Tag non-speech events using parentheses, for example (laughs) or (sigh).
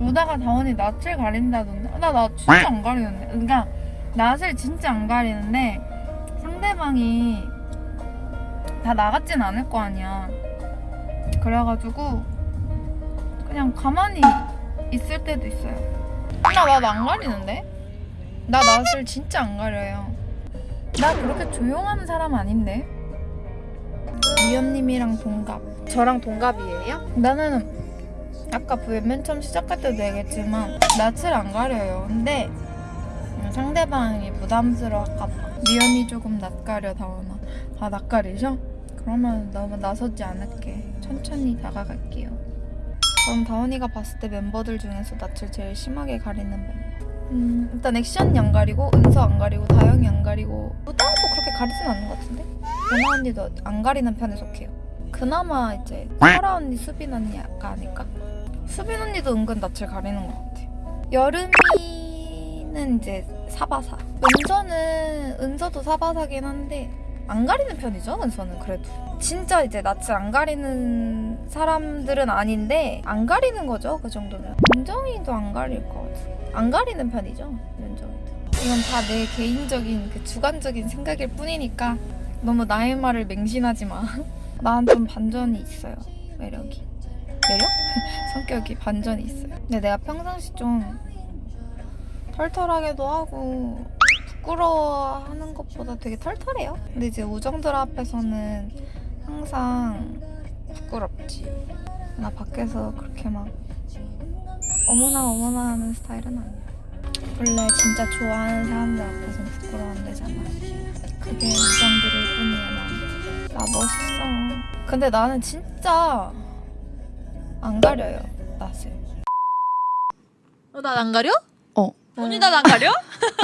오다가 다원이 낯을 가린다던데? 나낯 진짜 안 가리는데. 그러니까 낯을 진짜 안 가리는데 상대방이 다 나갔진 않을 거 아니야. 그래가지고 그냥 가만히 있을 때도 있어요. 나낯안 가리는데? 나 낯을 진짜 안 가려요. 나 그렇게 조용한 사람 아닌데? 미연님이랑 동갑. 저랑 동갑이에요? 나는 아까 그맨 처음 시작할 때도 얘기했지만 낯을 안 가려요. 근데 음, 상대방이 부담스러울까 봐. 미연이 조금 낯가려 다원아. 아 낯가리셔? 그러면 너무 나서지 않을게. 천천히 다가갈게요. 그럼 다원이가 봤을 때 멤버들 중에서 낯을 제일 심하게 가리는 멤버. 음, 일단 액션이 안 가리고 은서 안 가리고 다영이 안 가리고 우다도 그렇게 가리진 않는 것 같은데? 연아 언니도 안 가리는 편에 속해요. 그나마 이제 설아 언니, 수빈 언니가 아닐까? 수빈 언니도 은근 낯을 가리는 것 같아. 여름이는 이제 사바사. 은서는 은서도 사바사긴 한데 안 가리는 편이죠. 은서는 그래도 진짜 이제 낯을 안 가리는 사람들은 아닌데 안 가리는 거죠. 그 정도면 윤정이도 안 가릴 것 같아. 안 가리는 편이죠. 윤정이도. 이건 다 내 개인적인 그 주관적인 생각일 뿐이니까 너무 나의 말을 맹신하지 마. (laughs) 난 좀 반전이 있어요. 매력이. 매력? (laughs) 성격이 반전이 있어요. 근데 내가 평상시 좀 털털하게도 하고 부끄러워하는 것보다 되게 털털해요. 근데 이제 우정들 앞에서는 항상 부끄럽지. 나 밖에서 그렇게 막 어머나 어머나 하는 스타일은 아니야. 원래 진짜 좋아하는 사람들 앞에서는 부끄러워 안 되잖아. 그게 우정들일 뿐이야 난. 나 멋있어. 근데 나는 진짜 안 가려요 낯을. 어, 난안 가려? 어. 언니 난안 가려? (laughs)